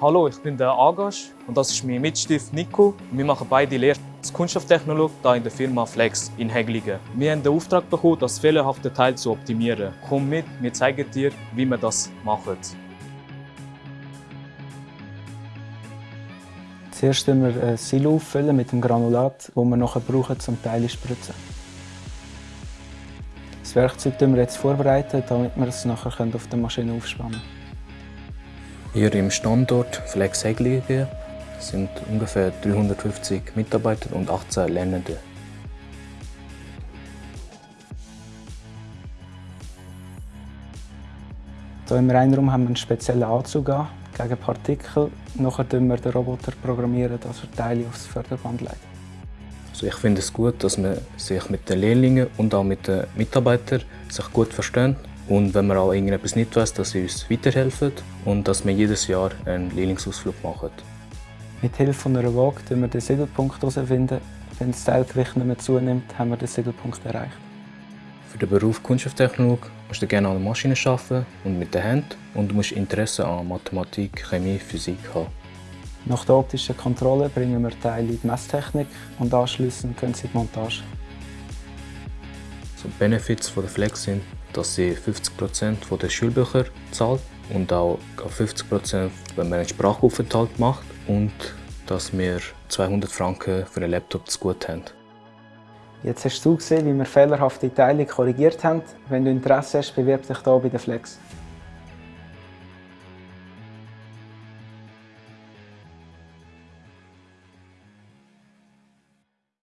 Hallo, ich bin der Agash und das ist mein Mitstift Nico. Wir machen beide Lehre als Kunststofftechnologe hier in der Firma Flex in Heglingen. Wir haben den Auftrag bekommen, das fehlerhafte Teil zu optimieren. Komm mit, wir zeigen dir, wie wir das machen. Zuerst füllen wir ein Silo auffüllen mit dem Granulat, das wir nachher brauchen, zum Teile zu spritzen. Das Werkzeug wir jetzt vorbereiten, damit wir es nachher auf der Maschine aufspannen können. Hier im Standort Flex Heglingen sind ungefähr 350 Mitarbeiter und 18 Lernende. Hier im Reinraum haben wir einen speziellen Anzug an, gegen Partikel. Nachher programmieren wir den Roboter, programmieren, dass er Teile aufs Förderband legt. Also ich finde es gut, dass man sich mit den Lehrlingen und auch mit den Mitarbeitern sich gut verstehen und wenn man auch irgendetwas nicht weiß, dass sie uns weiterhelfen und dass wir jedes Jahr einen Lehrlingsausflug machen. Mit Hilfe von einer Waage finden wir den Siedelpunkt herausfinden. Wenn das Teilgewicht nicht mehr zunimmt, haben wir den Siedelpunkt erreicht. Für den Beruf Kunststofftechnolog musst du gerne an der Maschine arbeiten und mit den Händen und du musst Interesse an Mathematik, Chemie, Physik haben. Nach der optischen Kontrolle bringen wir Teile in die Messtechnik und anschließend können sie in die Montage. So Benefits von der Flex sind, dass sie 50% der Schulbücher zahlt und auch 50% wenn man einen Sprachaufenthalt macht und dass wir 200 Franken für einen Laptop zu gut haben. Jetzt hast du gesehen, wie wir fehlerhafte Teile korrigiert haben. Wenn du Interesse hast, bewirb dich hier bei der Flex.